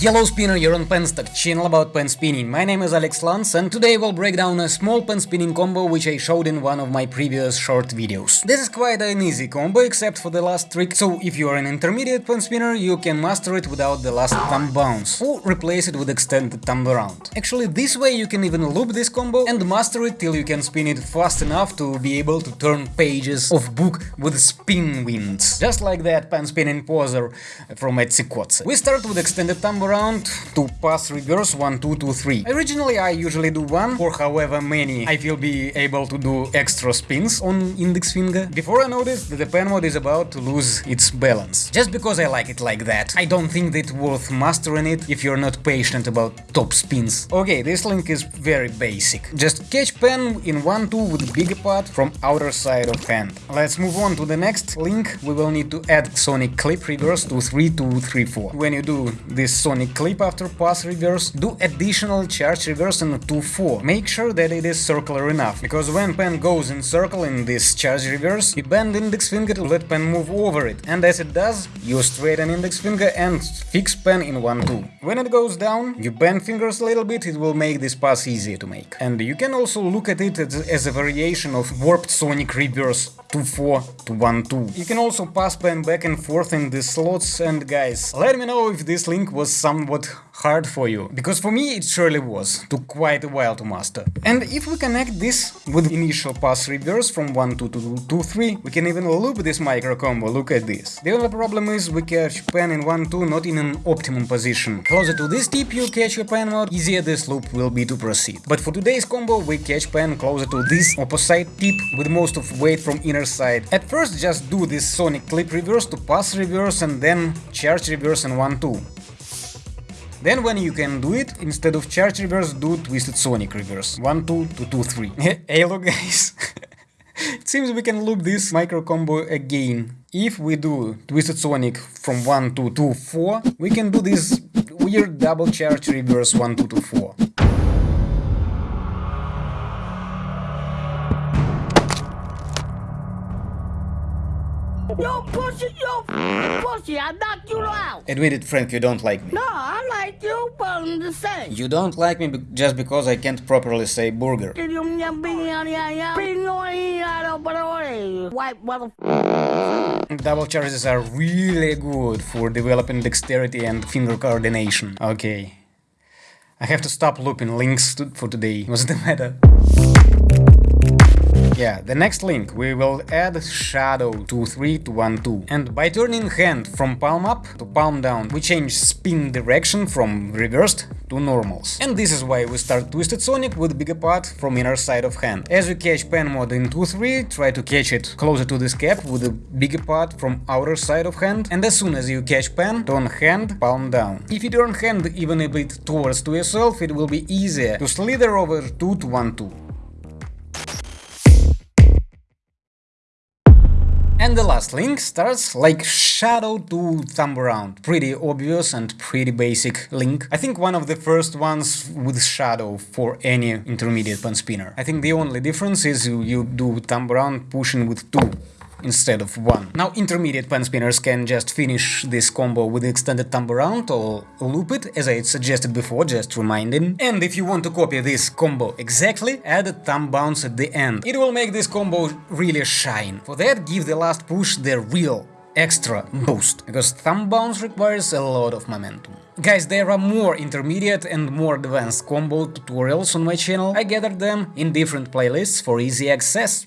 Yellow Spinner, you're on Penstock, channel about pen spinning. My name is Alex Lance and today we'll break down a small pen spinning combo which I showed in one of my previous short videos. This is quite an easy combo except for the last trick, so if you are an intermediate pen spinner you can master it without the last thumb bounce, or replace it with extended thumb around. Actually this way you can even loop this combo and master it till you can spin it fast enough to be able to turn pages of book with spin winds. Just like that pen spinning poser from Etsy Kotze. We start with extended thumb around to pass reverse 1 2 2 3. Originally I usually do one, for however many I will be able to do extra spins on index finger. Before I noticed that the pen mod is about to lose its balance. Just because I like it like that. I don't think that worth mastering it if you're not patient about top spins. Okay, this link is very basic. Just catch pen in 1 2 with bigger part from outer side of hand. Let's move on to the next link. We will need to add sonic clip reverse to 3 2 3 4. When you do this sonic clip after pass reverse, do additional charge reverse in 2-4. Make sure that it is circular enough, because when pen goes in circle in this charge reverse, you bend index finger to let pen move over it, and as it does, you straighten index finger and fix pen in 1-2. When it goes down, you bend fingers a little bit, it will make this pass easier to make. And you can also look at it as a variation of warped sonic reverse 2-4 to 1-2. You can also pass pen back and forth in the slots and guys, let me know if this link was somewhat hard for you, because for me it surely was, took quite a while to master. And if we connect this with initial pass reverse from 1 2 to 2 3, we can even loop this micro combo, look at this. The only problem is we catch pen in 1 2 not in an optimum position. Closer to this tip you catch your pen mod, easier this loop will be to proceed. But for today's combo we catch pen closer to this opposite tip with most of weight from inner side. At first just do this sonic clip reverse to pass reverse and then charge reverse in 1 2. Then when you can do it, instead of charge reverse, do twisted sonic reverse. 1, 2 to 2, 3. hey look guys, it seems we can loop this micro combo again. If we do twisted sonic from 1 to 2, 4, we can do this weird double charge reverse 1, 2 to 4. You pussy, you pussy, I knocked you out. Admit it, Frank, you don't like me. No, I like you, but I'm the same. You don't like me be just because I can't properly say burger. White. Double charges are really good for developing dexterity and finger coordination. Okay. I have to stop looping links to for today. What's the matter? Yeah, the next link we will add shadow to 3 to 1 2. And by turning hand from palm up to palm down, we change spin direction from reversed to normals. And this is why we start Twisted Sonic with bigger part from inner side of hand. As you catch pen mod in 2-3, try to catch it closer to this cap with a bigger part from outer side of hand. And as soon as you catch pen, turn hand palm down. If you turn hand even a bit towards to yourself, it will be easier to slither over 2 to 1 2. And the last link starts like shadow to thumb around. Pretty obvious and pretty basic link. I think one of the first ones with shadow for any intermediate pen spinner. I think the only difference is you, you do thumb around pushing with two instead of one. Now intermediate pen spinners can just finish this combo with extended thumb around or loop it, as I suggested before, just reminding. And if you want to copy this combo exactly, add a thumb bounce at the end. It will make this combo really shine. For that, give the last push the real extra boost, because thumb bounce requires a lot of momentum. Guys, there are more intermediate and more advanced combo tutorials on my channel, I gathered them in different playlists for easy access.